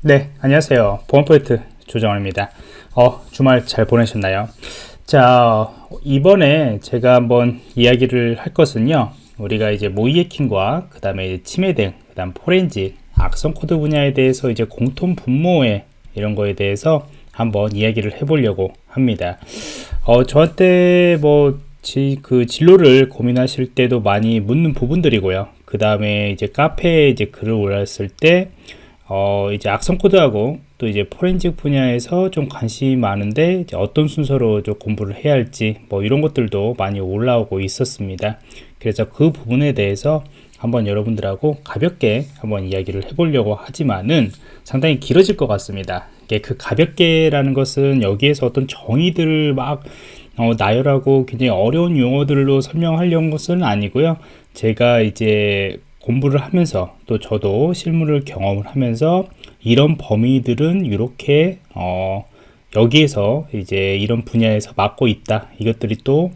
네, 안녕하세요. 보안포인트 조정원입니다. 어, 주말 잘 보내셨나요? 자, 이번에 제가 한번 이야기를 할 것은요. 우리가 이제 모의 해킹과 그 다음에 침해 대응, 그 다음 포렌직, 악성 코드 분야에 대해서 이제 공통 분모에 이런 거에 대해서 한번 이야기를 해보려고 합니다. 어, 저한테 뭐, 지, 그 진로를 고민하실 때도 많이 묻는 부분들이고요. 그 다음에 이제 카페에 이제 글을 올렸을 때, 어, 이제 악성 코드하고 또 이제 포렌식 분야에서 좀 관심이 많은데 어떤 순서로 좀 공부를 해야 할지 뭐 이런 것들도 많이 올라오고 있었습니다. 그래서 그 부분에 대해서 한번 여러분들하고 가볍게 한번 이야기를 해보려고 하지만은 상당히 길어질 것 같습니다. 그 가볍게라는 것은 여기에서 어떤 정의들을 막 어, 나열하고 굉장히 어려운 용어들로 설명하려는 것은 아니고요. 제가 이제 공부를 하면서 또 저도 실무를 경험을 하면서 이런 범위들은 이렇게 어, 여기에서 이제 이런 분야에서 맡고 있다. 이것들이 또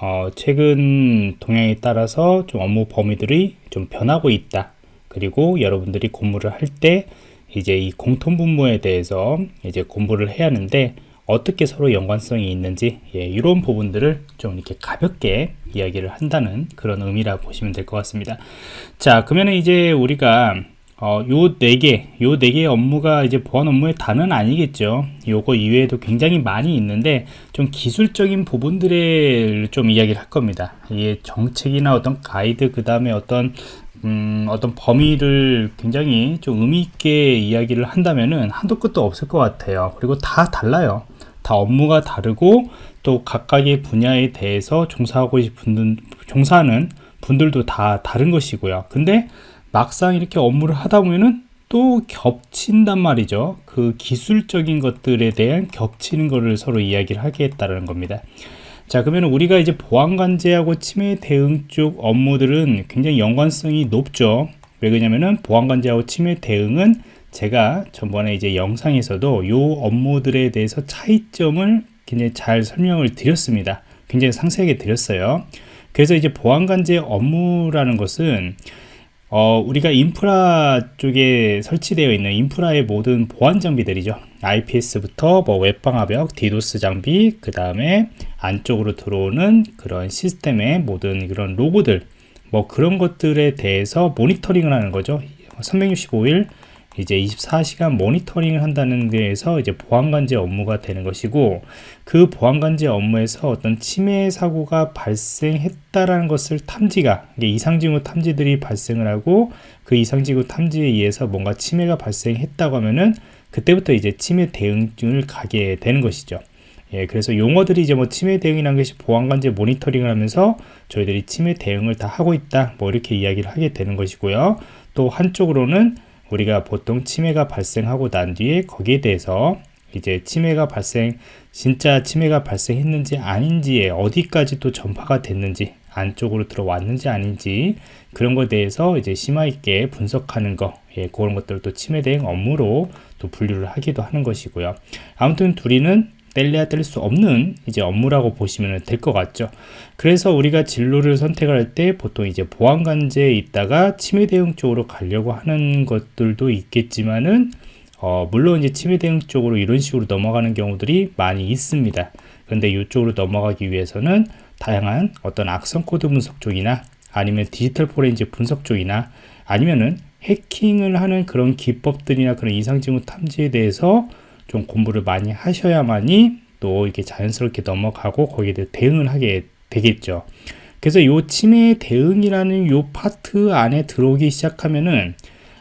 어, 최근 동향에 따라서 좀 업무 범위들이 좀 변하고 있다. 그리고 여러분들이 공부를 할 때 이제 이 공통 분모에 대해서 이제 공부를 해야 하는데 어떻게 서로 연관성이 있는지 예, 이런 부분들을 좀 이렇게 가볍게 이야기를 한다는 그런 의미라 보시면 될 것 같습니다 자 그러면 이제 우리가 어, 요 네 개, 요 네 개의 업무가 이제 보안 업무의 단은 아니겠죠. 요거 이외에도 굉장히 많이 있는데 좀 기술적인 부분들을 좀 이야기를 할 겁니다. 이게 정책이나 어떤 가이드, 그 다음에 어떤 음, 어떤 범위를 굉장히 좀 의미 있게 이야기를 한다면은 한도 끝도 없을 것 같아요. 그리고 다 달라요. 다 업무가 다르고 또 각각의 분야에 대해서 종사하고 싶은 종사하는 분들도 다 다른 것이고요. 근데 막상 이렇게 업무를 하다 보면은 또 겹친단 말이죠. 그 기술적인 것들에 대한 겹치는 것을 서로 이야기를 하겠다는 겁니다. 자 그러면 우리가 이제 보안관제하고 치매 대응 쪽 업무들은 굉장히 연관성이 높죠 왜 그러냐면은 보안관제하고 치매 대응은 제가 전번에 이제 영상에서도 요 업무들에 대해서 차이점을 굉장히 잘 설명을 드렸습니다 굉장히 상세하게 드렸어요 그래서 이제 보안관제 업무라는 것은 어, 우리가 인프라 쪽에 설치되어 있는 인프라의 모든 보안 장비들이죠. IPS부터 뭐 웹방화벽, 디도스 장비, 그 다음에 안쪽으로 들어오는 그런 시스템의 모든 그런 로그들, 뭐 그런 것들에 대해서 모니터링을 하는 거죠. 365일 이제 24시간 모니터링을 한다는 데에서 이제 보안관제 업무가 되는 것이고 그 보안관제 업무에서 어떤 침해 사고가 발생했다라는 것을 탐지가 이상징후 탐지들이 발생을 하고 그 이상징후 탐지에 의해서 뭔가 침해가 발생했다고 하면은 그때부터 이제 침해 대응을 가게 되는 것이죠. 예, 그래서 용어들이 이제 뭐 침해 대응이라는 것이 보안관제 모니터링을 하면서 저희들이 침해 대응을 다 하고 있다 뭐 이렇게 이야기를 하게 되는 것이고요. 또 한쪽으로는 우리가 보통 치매가 발생하고 난 뒤에 거기에 대해서 이제 치매가 발생 진짜 치매가 발생했는지 아닌지에 어디까지 또 전파가 됐는지 안쪽으로 들어왔는지 아닌지 그런 것에 대해서 이제 심화 있게 분석하는 거 예, 그런 것들도 치매 대응 업무로 또 분류를 하기도 하는 것이고요. 아무튼 둘이는 뗄래야 뗄 수 없는 이제 업무라고 보시면 될 것 같죠. 그래서 우리가 진로를 선택할 때 보통 이제 보안관제에 있다가 치매 대응 쪽으로 가려고 하는 것들도 있겠지만은 어, 물론 이제 침해 대응 쪽으로 이런 식으로 넘어가는 경우들이 많이 있습니다. 근데 이쪽으로 넘어가기 위해서는 다양한 어떤 악성 코드 분석 쪽이나 아니면 디지털 포렌지 분석 쪽이나 아니면은 해킹을 하는 그런 기법들이나 그런 이상징후 탐지에 대해서 좀 공부를 많이 하셔야만이 또 이렇게 자연스럽게 넘어가고 거기에 대해 대응을 하게 되겠죠. 그래서 이 침해 대응이라는 요 파트 안에 들어오기 시작하면은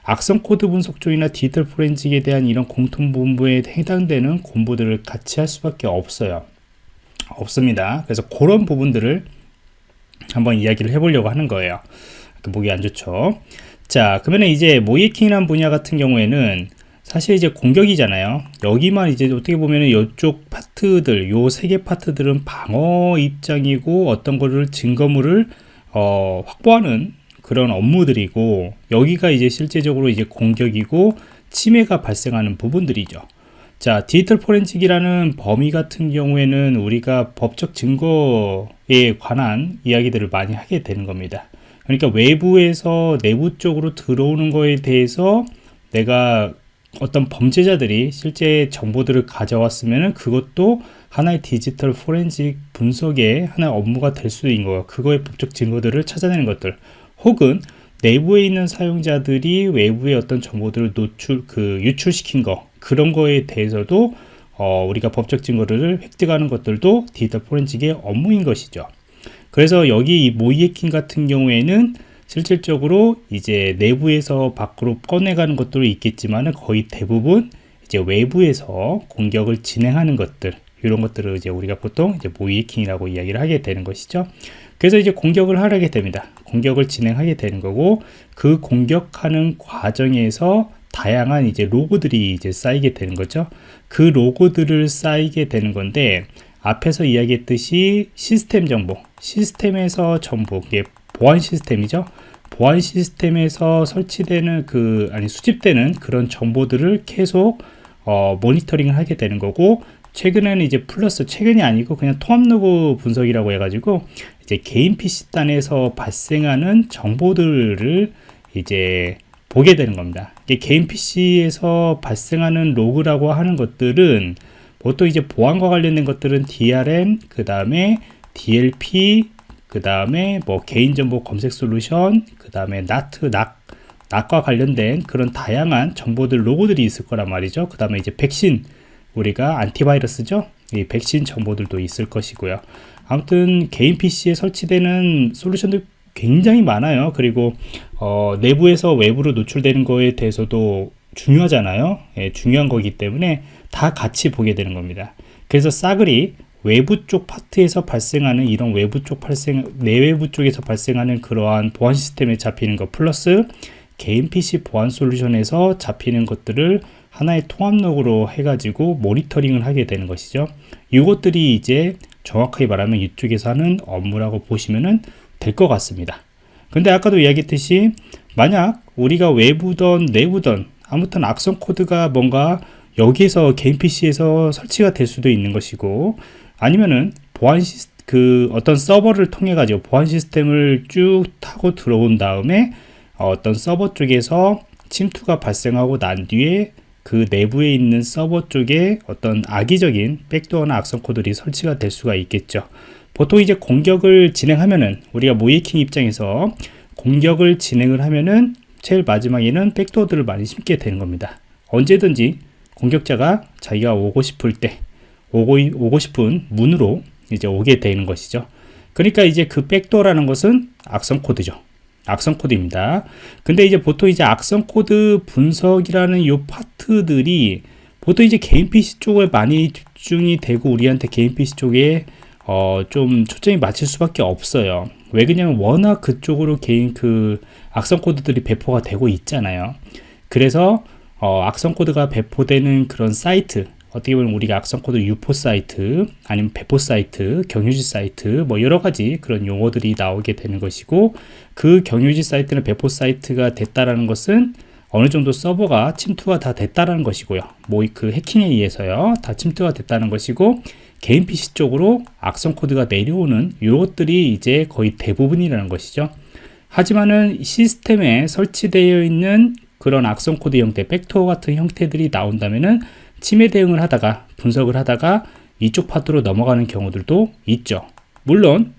악성 코드 분석 쪽이나 디지털 forensic에 대한 이런 공통 분모에 해당되는 공부들을 같이 할 수밖에 없어요. 없습니다. 그래서 그런 부분들을 한번 이야기를 해보려고 하는 거예요. 목이 안 좋죠. 자, 그러면 이제 모의 해킹이라는 분야 같은 경우에는 사실 이제 공격이잖아요. 여기만 이제 어떻게 보면 이쪽 파트들 요 세 개 파트들은 방어 입장이고 어떤 거를 증거물을 어, 확보하는 그런 업무들이고 여기가 이제 실제적으로 이제 공격이고 침해가 발생하는 부분들이죠. 자 디지털 포렌식이라는 범위 같은 경우에는 우리가 법적 증거에 관한 이야기들을 많이 하게 되는 겁니다. 그러니까 외부에서 내부 쪽으로 들어오는 거에 대해서 내가 어떤 범죄자들이 실제 정보들을 가져왔으면 그것도 하나의 디지털 포렌식 분석의 하나의 업무가 될 수 있는 거예요. 그거의 법적 증거들을 찾아내는 것들 혹은 내부에 있는 사용자들이 외부의 어떤 정보들을 노출 그 유출시킨 거 그런 거에 대해서도 어, 우리가 법적 증거를 획득하는 것들도 디지털 포렌식의 업무인 것이죠. 그래서 여기 이 모이에킹 같은 경우에는 실질적으로 이제 내부에서 밖으로 꺼내가는 것도 있겠지만 거의 대부분 이제 외부에서 공격을 진행하는 것들 이런 것들을 이제 우리가 보통 이제 모이킹이라고 이야기를 하게 되는 것이죠. 그래서 이제 공격을 하게 됩니다. 공격을 진행하게 되는 거고 그 공격하는 과정에서 다양한 이제 로고들이 이제 쌓이게 되는 거죠. 그 로고들을 쌓이게 되는 건데 앞에서 이야기했듯이 시스템 정보, 시스템에서 이게 보안 시스템이죠. 보안 시스템에서 설치되는 그 아니 수집되는 그런 정보들을 계속 어, 모니터링을 하게 되는 거고 최근에는 이제 플러스 최근이 아니고 그냥 통합 로그 분석이라고 해가지고 이제 개인 PC 단에서 발생하는 정보들을 이제 보게 되는 겁니다. 이게 개인 PC에서 발생하는 로그라고 하는 것들은 보통 이제 보안과 관련된 것들은 DRM, 그 다음에 DLP, 그 다음에 뭐 개인정보 검색 솔루션, 그 다음에 NAT, NAC, NAC과 관련된 그런 다양한 정보들 로고들이 있을 거란 말이죠. 그 다음에 이제 백신, 우리가 안티바이러스죠. 이 백신 정보들도 있을 것이고요. 아무튼 개인 PC에 설치되는 솔루션들 굉장히 많아요. 그리고 어, 내부에서 외부로 노출되는 거에 대해서도 중요하잖아요. 예, 중요한 거기 때문에 다 같이 보게 되는 겁니다. 그래서 싸그리 외부 쪽 파트에서 발생하는 이런 외부 쪽 발생 내외부 쪽에서 발생하는 그러한 보안 시스템에 잡히는 것 플러스 개인 PC 보안 솔루션에서 잡히는 것들을 하나의 통합 로그로 해가지고 모니터링을 하게 되는 것이죠. 이것들이 이제 정확하게 말하면 이쪽에서 하는 업무라고 보시면 될 것 같습니다. 근데 아까도 이야기했듯이 만약 우리가 외부든 내부든 아무튼 악성 코드가 뭔가 여기에서 개인 PC에서 설치가 될 수도 있는 것이고 아니면은 보안 시스 그 어떤 서버를 통해 가지고 보안 시스템을 쭉 타고 들어온 다음에 어떤 서버 쪽에서 침투가 발생하고 난 뒤에 그 내부에 있는 서버 쪽에 어떤 악의적인 백도어나 악성 코드들이 설치가 될 수가 있겠죠. 보통 이제 공격을 진행하면은 우리가 모이킹 입장에서 공격을 진행을 하면은 제일 마지막에는 백도어들을 많이 심게 되는 겁니다. 언제든지 공격자가 자기가 오고 싶을 때 오고, 오고 싶은 문으로 이제 오게 되는 것이죠. 그러니까 이제 그 backdoor라는 것은 악성 코드죠. 악성 코드입니다. 근데 이제 보통 이제 악성 코드 분석이라는 요 파트들이 보통 이제 개인 PC 쪽에 많이 집중이 되고 우리한테 개인 PC 쪽에 어, 좀 초점이 맞출 수밖에 없어요. 왜 그러냐면 워낙 그쪽으로 개인 그 악성 코드들이 배포가 되고 있잖아요. 그래서 어, 악성 코드가 배포되는 그런 사이트 어떻게 보면 우리가 악성 코드 유포 사이트 아니면 배포 사이트 경유지 사이트 뭐 여러 가지 그런 용어들이 나오게 되는 것이고 그 경유지 사이트는 배포 사이트가 됐다라는 것은 어느 정도 서버가 침투가 다 됐다라는 것이고요. 뭐 그 해킹에 의해서요. 다 침투가 됐다는 것이고 개인 PC 쪽으로 악성 코드가 내려오는 이것들이 이제 거의 대부분이라는 것이죠. 하지만은 시스템에 설치되어 있는 그런 악성 코드 형태, backdoor 같은 형태들이 나온다면은 침해 대응을 하다가 분석을 하다가 이쪽 파트로 넘어가는 경우들도 있죠. 물론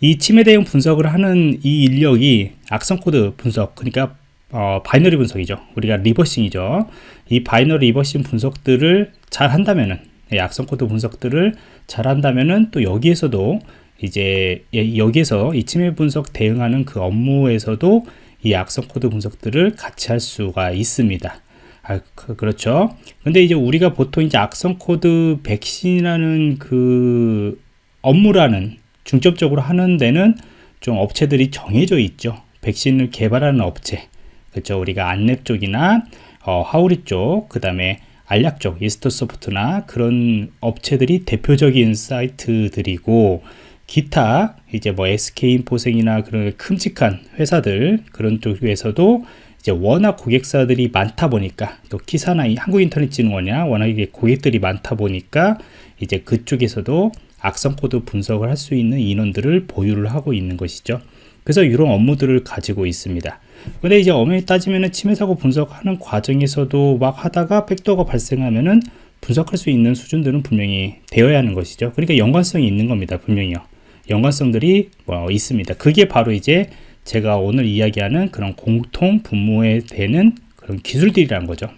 이 침해 대응 분석을 하는 이 인력이 악성 코드 분석, 그러니까 어, binary 분석이죠. 우리가 reversing이죠. 이 binary reversing 분석들을 잘 한다면은 악성 코드 분석들을 잘 한다면은 또 여기에서도 이제 여기에서 이 침해 분석 대응하는 그 업무에서도 이 악성 코드 분석들을 같이 할 수가 있습니다. 아, 그, 그렇죠. 근데 이제 우리가 보통 이제 악성 코드 백신이라는 그 업무라는 중점적으로 하는 데는 좀 업체들이 정해져 있죠. 백신을 개발하는 업체. 그렇죠. 우리가 안랩 쪽이나 어, 하우리 쪽, 그 다음에 알약 쪽, 이스터 소프트나 그런 업체들이 대표적인 사이트들이고 기타 이제 뭐 SK인포생이나 그런 큼직한 회사들 그런 쪽에서도 이제 워낙 고객사들이 많다 보니까 또 키사나 한국인터넷진흥원이나 워낙에 고객들이 많다 보니까 이제 그쪽에서도 악성 코드 분석을 할 수 있는 인원들을 보유를 하고 있는 것이죠. 그래서 이런 업무들을 가지고 있습니다. 근데 이제 엄연히 따지면은 침해 사고 분석하는 과정에서도 막 하다가 백도어가 발생하면은 분석할 수 있는 수준들은 분명히 되어야 하는 것이죠. 그러니까 연관성이 있는 겁니다. 분명히요. 연관성들이 뭐 있습니다. 그게 바로 이제 제가 오늘 이야기하는 그런 공통 분모에 되는 그런 기술들이라는 거죠.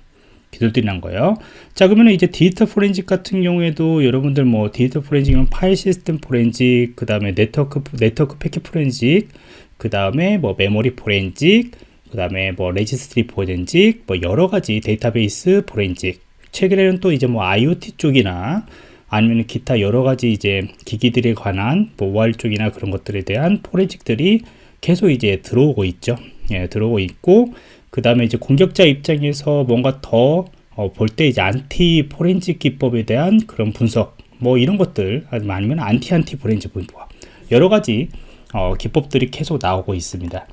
기술들이란 거예요. 자, 그러면 이제 디지털 포렌식 같은 경우에도 여러분들 뭐 디지털 포렌식은 파일 시스템 포렌식, 그 다음에 네트워크, 네트워크 패킷 포렌식, 그 다음에 뭐 메모리 포렌식, 그 다음에 뭐 레지스트리 포렌식, 뭐 여러 가지 데이터베이스 포렌식. 최근에는 또 이제 뭐 IoT 쪽이나 아니면 기타 여러 가지 이제 기기들에 관한 뭐 AR 쪽이나 그런 것들에 대한 포렌식들이 계속 이제 들어오고 있죠. 예, 들어오고 있고 그 다음에 이제 공격자 입장에서 뭔가 더 볼때 이제 안티 포렌식 기법에 대한 그런 분석 뭐 이런 것들 아니면 안티 안티 포렌식 분석 여러 가지 어, 기법들이 계속 나오고 있습니다.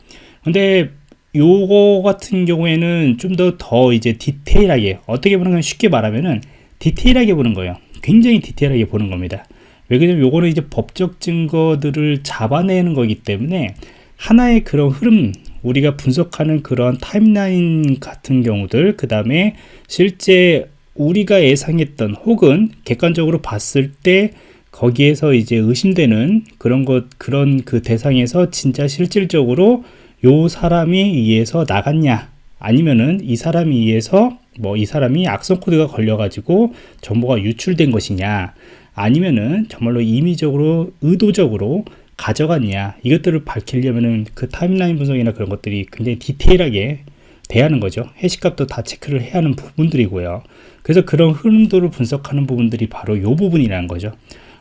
근데 요거 같은 경우에는 좀더더 이제 디테일하게 어떻게 보는 건 쉽게 말하면은 디테일하게 보는 거예요. 굉장히 디테일하게 보는 겁니다. 왜 그러냐면 요거는 이제 법적 증거들을 잡아내는 거기 때문에 하나의 그런 흐름 우리가 분석하는 그런 타임라인 같은 경우들 그 다음에 실제 우리가 예상했던 혹은 객관적으로 봤을 때 거기에서 이제 의심되는 그런 것 그런 그 대상에서 진짜 실질적으로 요 사람이 의해서 나갔냐? 아니면은 이 사람이 의해서 뭐 이 사람이 악성 코드가 걸려 가지고 정보가 유출된 것이냐? 아니면은 정말로 임의적으로 의도적으로 가져갔냐 이것들을 밝히려면은 그 타임라인 분석이나 그런 것들이 굉장히 디테일하게 대하는 거죠. 해시값도 다 체크를 해야 하는 부분들이고요. 그래서 그런 흐름도를 분석하는 부분들이 바로 이 부분이라는 거죠.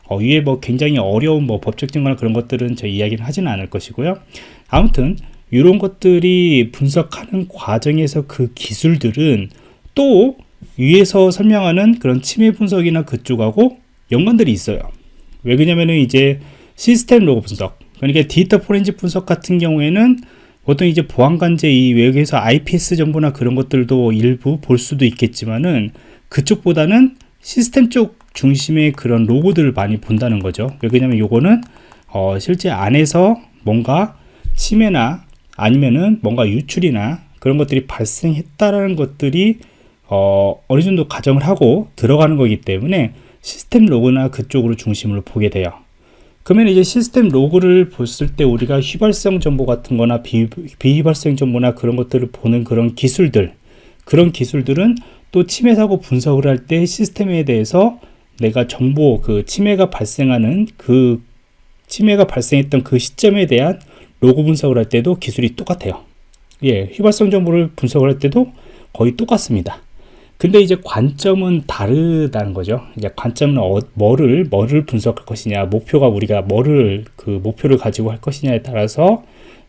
어, 위에 뭐 굉장히 어려운 뭐 법적 증거나 그런 것들은 저희 이야기는 하지는 않을 것이고요. 아무튼 이런 것들이 분석하는 과정에서 그 기술들은 또 위에서 설명하는 그런 침해 분석이나 그쪽하고 연관들이 있어요. 왜 그러냐면은 이제 시스템 로그 분석 그러니까 디지털 포렌식 분석 같은 경우에는 보통 이제 보안관제 이 외국에서 IPS 정보나 그런 것들도 일부 볼 수도 있겠지만은 그쪽보다는 시스템 쪽 중심의 그런 로고들을 많이 본다는 거죠 왜냐면 요거는 어 실제 안에서 뭔가 침해나 아니면은 뭔가 유출이나 그런 것들이 발생했다라는 것들이 어, 어느 정도 가정을 하고 들어가는 거기 때문에 시스템 로그나 그쪽으로 중심으로 보게 돼요. 그러면 이제 시스템 로그를 봤을 때 우리가 휘발성 정보 같은 거나 비, 비휘발성 정보나 그런 것들을 보는 그런 기술들 그런 기술들은 또 침해 사고 분석을 할 때 시스템에 대해서 내가 정보 그 침해가 발생하는 그 침해가 발생했던 그 시점에 대한 로고 분석을 할 때도 기술이 똑같아요. 예, 휘발성 정보를 분석을 할 때도 거의 똑같습니다. 근데 이제 관점은 다르다는 거죠. 이제 관점은 어, 뭐를 뭐를 분석할 것이냐, 목표가 우리가 뭐를 그 목표를 가지고 할 것이냐에 따라서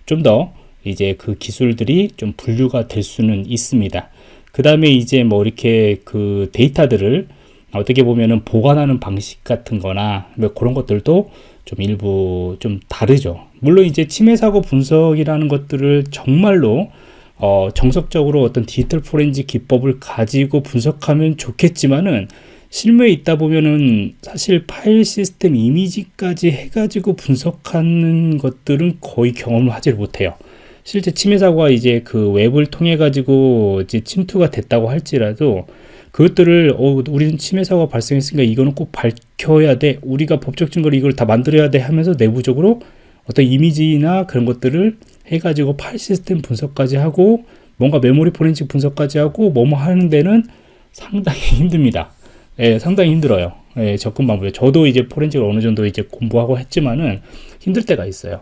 좀 더 이제 그 기술들이 좀 분류가 될 수는 있습니다. 그 다음에 이제 뭐 이렇게 그 데이터들을 어떻게 보면은 보관하는 방식 같은 거나 뭐 그런 것들도 좀 일부 좀 다르죠. 물론 이제 침해 사고 분석이라는 것들을 정말로 어, 정석적으로 어떤 디지털 포렌식 기법을 가지고 분석하면 좋겠지만은 실무에 있다 보면은 사실 파일 시스템 이미지까지 해가지고 분석하는 것들은 거의 경험을 하지 못해요. 실제 침해 사고가 이제 그 웹을 통해 가지고 이제 침투가 됐다고 할지라도 그것들을 어, 우리는 침해 사고가 발생했으니까 이거는 꼭 밝혀야 돼. 우리가 법적 증거를 이걸 다 만들어야 돼 하면서 내부적으로 어떤 이미지나 그런 것들을 해가지고 파일 시스템 분석까지 하고 뭔가 메모리 포렌식 분석까지 하고 뭐뭐 하는 데는 상당히 힘듭니다. 예, 상당히 힘들어요. 예, 접근 방법이. 저도 이제 포렌식을 어느 정도 이제 공부하고 했지만은 힘들 때가 있어요.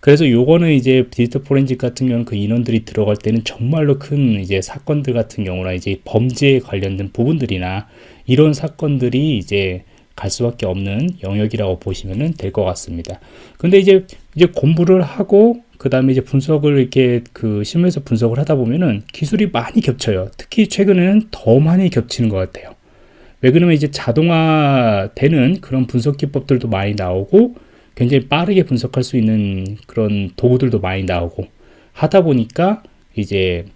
그래서 요거는 이제 디지털 포렌식 같은 경우는 그 인원들이 들어갈 때는 정말로 큰 이제 사건들 같은 경우나 이제 범죄에 관련된 부분들이나 이런 사건들이 이제 갈 수밖에 없는 영역이라고 보시면 될 것 같습니다. 근데 이제 이제 공부를 하고 그 다음에 이제 분석을 이렇게 그 실무에서 분석을 하다 보면은 기술이 많이 겹쳐요. 특히 최근에는 더 많이 겹치는 것 같아요. 왜 그러면 이제 자동화되는 그런 분석 기법들도 많이 나오고 굉장히 빠르게 분석할 수 있는 그런 도구들도 많이 나오고 하다 보니까 이제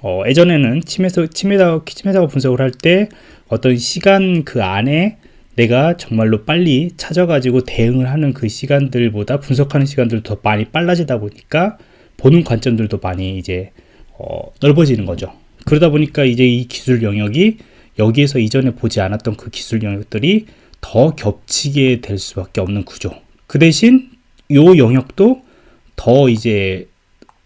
어, 예전에는 침해서 침해사 침해사고 분석을 할 때 어떤 시간 그 안에 내가 정말로 빨리 찾아가지고 대응을 하는 그 시간들보다 분석하는 시간들도 더 많이 빨라지다 보니까 보는 관점들도 많이 이제 어, 넓어지는 거죠. 그러다 보니까 이제 이 기술 영역이 여기에서 이전에 보지 않았던 그 기술 영역들이 더 겹치게 될 수밖에 없는 구조. 그 대신 요 영역도 더 이제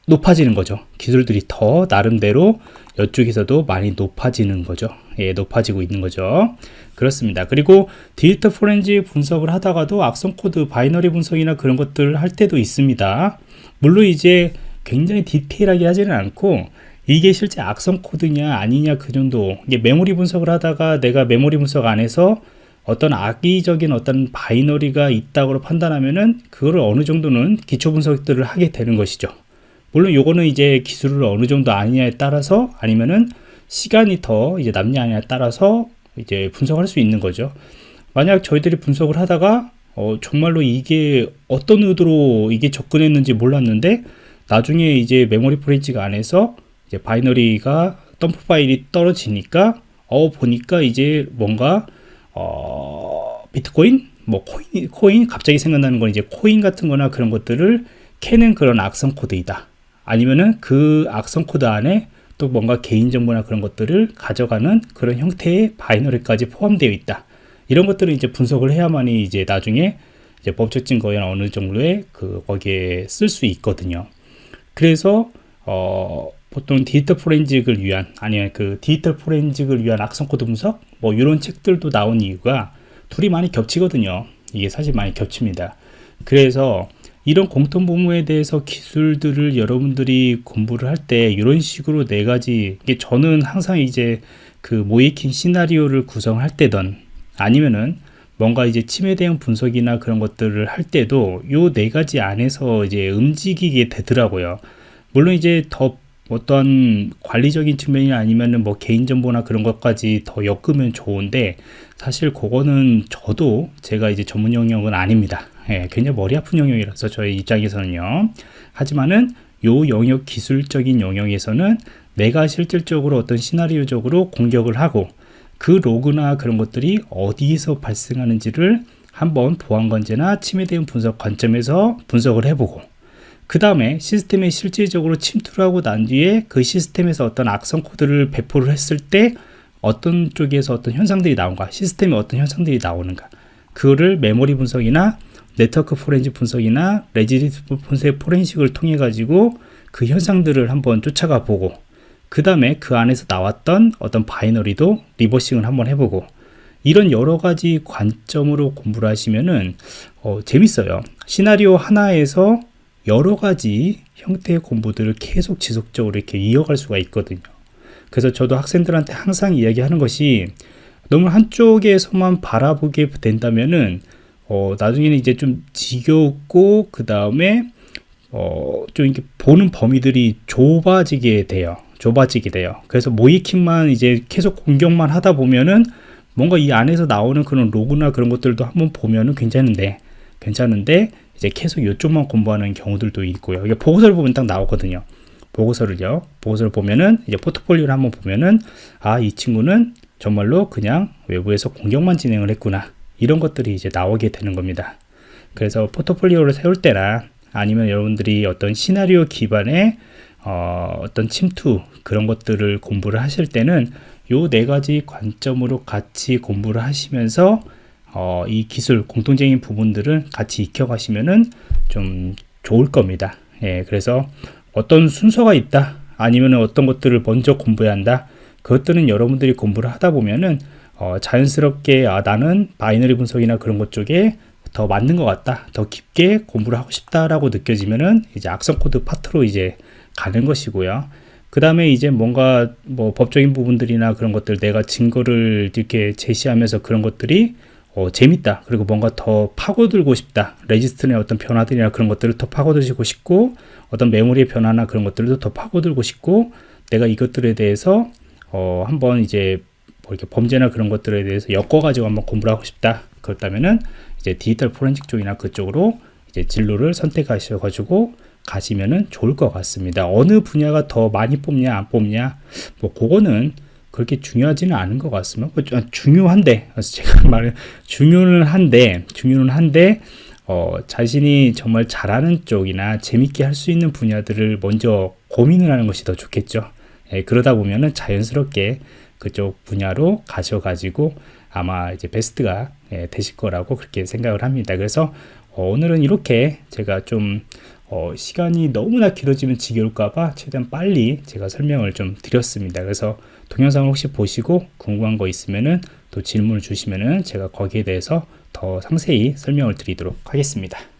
높아지는 거죠. 기술들이 더 나름대로 이쪽에서도 많이 높아지는 거죠. 예, 높아지고 있는 거죠. 그렇습니다. 그리고 디지털 포렌식 분석을 하다가도 악성 코드 binary 분석이나 그런 것들을 할 때도 있습니다. 물론 이제 굉장히 디테일하게 하지는 않고 이게 실제 악성 코드냐 아니냐 그 정도 이게 메모리 분석을 하다가 내가 메모리 분석 안에서 어떤 악의적인 어떤 binary가 있다고 판단하면은 그거를 어느 정도는 기초 분석들을 하게 되는 것이죠. 물론 요거는 이제 기술을 어느 정도 아느냐에 따라서 아니면은 시간이 더 이제 남냐 아니냐에 따라서 이제 분석할 수 있는 거죠. 만약 저희들이 분석을 하다가 어, 정말로 이게 어떤 의도로 이게 접근했는지 몰랐는데 나중에 이제 메모리 포렌식 안에서 이제 binary가 덤프 파일이 떨어지니까 어 보니까 이제 뭔가 어 비트코인 뭐 코인 코인 갑자기 생각나는 건 이제 코인 같은 거나 그런 것들을 캐는 그런 악성 코드이다. 아니면은 그 악성 코드 안에 또 뭔가 개인정보나 그런 것들을 가져가는 그런 형태의 binary까지 포함되어 있다. 이런 것들을 이제 분석을 해야만이 이제 나중에 이제 법적 증거에 어느 정도의 그 거기에 쓸 수 있거든요. 그래서 어 보통 디지털 포렌식을 위한 아니면 그 디지털 포렌식을 위한 악성 코드 분석 뭐 이런 책들도 나온 이유가 둘이 많이 겹치거든요. 이게 사실 많이 겹칩니다. 그래서 이런 공통 분모에 대해서 기술들을 여러분들이 공부를 할 때 이런 식으로 네 가지 이게 저는 항상 이제 그 모이킹 시나리오를 구성할 때든 아니면은 뭔가 이제 침해 대응 분석이나 그런 것들을 할 때도 요 네 가지 안에서 이제 움직이게 되더라고요. 물론 이제 더 어떤 관리적인 측면이 아니면은 뭐 개인정보나 그런 것까지 더 엮으면 좋은데 사실 그거는 저도 제가 이제 전문 영역은 아닙니다. 예, 굉장히 머리 아픈 영역이라서 저희 입장에서는요. 하지만은 요 영역 기술적인 영역에서는 내가 실질적으로 어떤 시나리오적으로 공격을 하고 그 로그나 그런 것들이 어디에서 발생하는지를 한번 보안 관제나 침해 대응 분석 관점에서 분석을 해보고 그 다음에 시스템에 실질적으로 침투를 하고 난 뒤에 그 시스템에서 어떤 악성 코드를 배포를 했을 때 어떤 쪽에서 어떤 현상들이 나온가 시스템에 어떤 현상들이 나오는가 그거를 메모리 분석이나 네트워크 포렌식 분석이나 레지스트리 분석 포렌식을 통해 가지고 그 현상들을 한번 쫓아가 보고 그 다음에 그 안에서 나왔던 어떤 binary도 reversing을 한번 해보고 이런 여러 가지 관점으로 공부를 하시면은 어, 재밌어요. 시나리오 하나에서 여러 가지 형태의 공부들을 계속 지속적으로 이렇게 이어갈 수가 있거든요. 그래서 저도 학생들한테 항상 이야기하는 것이 너무 한쪽에서만 바라보게 된다면은 어, 나중에는 이제 좀 지겹고 그 다음에 어, 좀 이렇게 보는 범위들이 좁아지게 돼요. 좁아지게 돼요. 그래서 모이킹만 이제 계속 공격만 하다 보면은 뭔가 이 안에서 나오는 그런 로그나 그런 것들도 한번 보면은 괜찮은데 괜찮은데 이제 계속 이쪽만 공부하는 경우들도 있고요. 이게 보고서를 보면 딱 나오거든요. 보고서를요. 보고서를 보면은 이제 포트폴리오를 한번 보면은 아 이 친구는 정말로 그냥 외부에서 공격만 진행을 했구나. 이런 것들이 이제 나오게 되는 겁니다. 그래서 포트폴리오를 세울 때나 아니면 여러분들이 어떤 시나리오 기반의 어, 어떤 침투 그런 것들을 공부를 하실 때는 요 네 가지 관점으로 같이 공부를 하시면서 어, 이 기술 공통적인 부분들을 같이 익혀 가시면은 좀 좋을 겁니다. 예, 그래서 어떤 순서가 있다 아니면 어떤 것들을 먼저 공부해야 한다 그것들은 여러분들이 공부를 하다 보면은 어, 자연스럽게 아, 나는 binary 분석이나 그런 것 쪽에 더 맞는 것 같다 더 깊게 공부를 하고 싶다라고 느껴지면은 이제 악성 코드 파트로 이제 가는 것이고요. 그 다음에 이제 뭔가 뭐 법적인 부분들이나 그런 것들 내가 증거를 이렇게 제시하면서 그런 것들이 어, 재밌다 그리고 뭔가 더 파고들고 싶다 레지스트리의 어떤 변화들이나 그런 것들을 더 파고들고 싶고 어떤 메모리의 변화나 그런 것들도 더 파고들고 싶고 내가 이것들에 대해서 어, 한번 이제 뭐 이렇게 범죄나 그런 것들에 대해서 엮어가지고 한번 공부를 하고 싶다 그렇다면은 이제 디지털 포렌식 쪽이나 그쪽으로 이제 진로를 선택하셔가지고 가시면은 좋을 것 같습니다. 어느 분야가 더 많이 뽑냐 안 뽑냐 뭐 그거는 그렇게 중요하지는 않은 것 같습니다. 뭐 중요한데 제가 말은 중요는 한데 중요는 한데 어, 자신이 정말 잘하는 쪽이나 재밌게 할 수 있는 분야들을 먼저 고민을 하는 것이 더 좋겠죠. 예, 그러다 보면은 자연스럽게 그쪽 분야로 가셔가지고 아마 이제 베스트가 예, 되실 거라고 그렇게 생각을 합니다. 그래서 어, 오늘은 이렇게 제가 좀 어, 시간이 너무나 길어지면 지겨울까봐 최대한 빨리 제가 설명을 좀 드렸습니다. 그래서 동영상을 혹시 보시고 궁금한 거 있으면은 또 질문을 주시면은 제가 거기에 대해서 더 상세히 설명을 드리도록 하겠습니다.